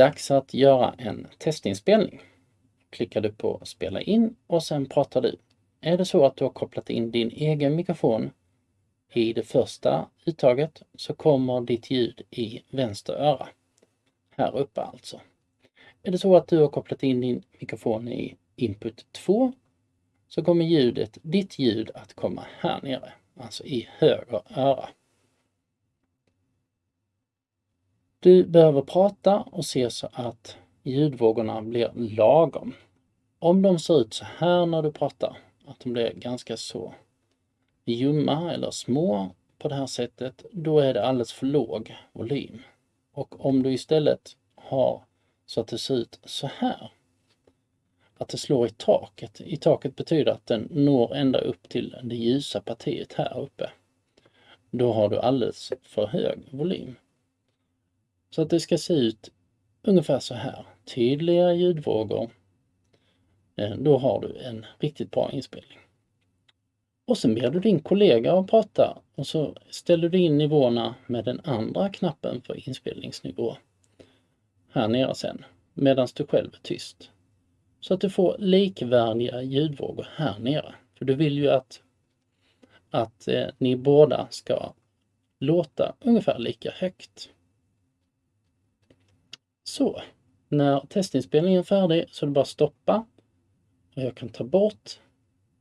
Dags att göra en testinspelning. Klickar du på spela in och sen pratar du. Är det så att du har kopplat in din egen mikrofon i det första uttaget så kommer ditt ljud i vänster öra. Här uppe alltså. Är det så att du har kopplat in din mikrofon i input 2 så kommer ljudet, ditt ljud att komma här nere, alltså i höger öra. Du behöver prata och se så att ljudvågorna blir lagom. Om de ser ut så här när du pratar, att de blir ganska så ljumma eller små på det här sättet, då är det alldeles för låg volym. Och om du istället har så att det ser ut så här, att det slår i taket. I taket betyder att den når ända upp till det ljusa partiet här uppe. Då har du alldeles för hög volym. Så att det ska se ut ungefär så här. Tydliga ljudvågor. Eh, då har du en riktigt bra inspelning. Och sen ber du din kollega att prata och så ställer du in nivåerna med den andra knappen för inspelningsnivå. Här nere sen, medan du själv är tyst. Så att du får likvärdiga ljudvågor här nere. För du vill ju att, att eh, ni båda ska låta ungefär lika högt. Så, när testinspelningen är färdig så är det bara att stoppa. Och jag kan ta bort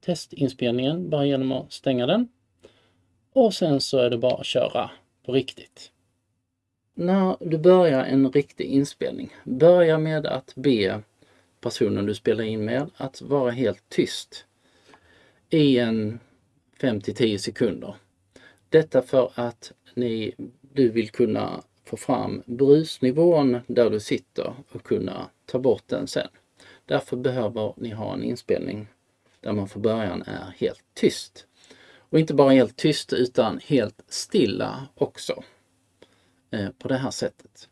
testinspelningen bara genom att stänga den. Och sen så är det bara att köra på riktigt. När du börjar en riktig inspelning, börja med att be personen du spelar in med att vara helt tyst i en 5 10 sekunder. Detta för att ni, du vill kunna få fram brusnivån där du sitter och kunna ta bort den sen. Därför behöver ni ha en inspelning där man från början är helt tyst. Och inte bara helt tyst utan helt stilla också. Eh, på det här sättet.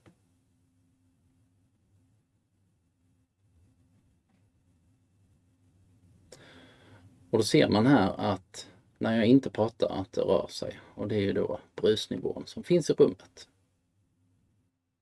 Och då ser man här att när jag inte pratar att det rör sig och det är ju då brusnivån som finns i rummet.